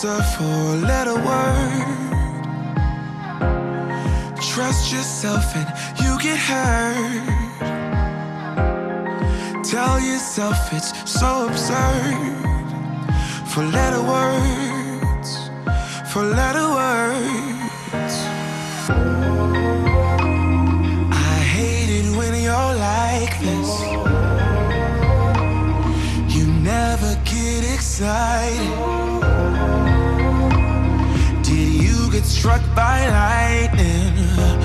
four letter word. Trust yourself and you get hurt. Tell yourself it's so absurd. Four letter words Four letter words. I hate it when you're like this. You never get excited. get struck by lightning.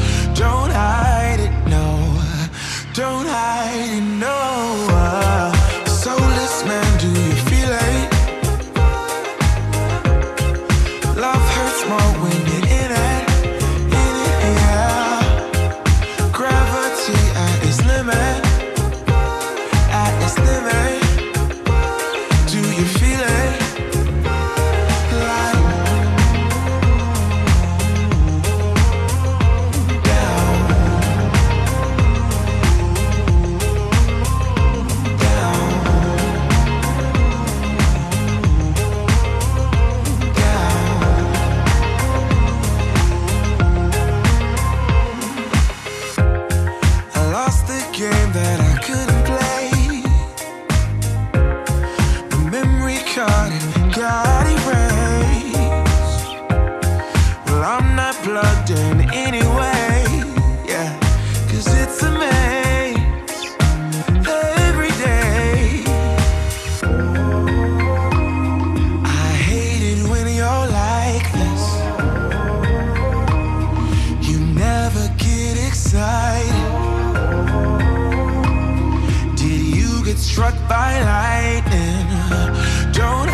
struck by lightning. Don't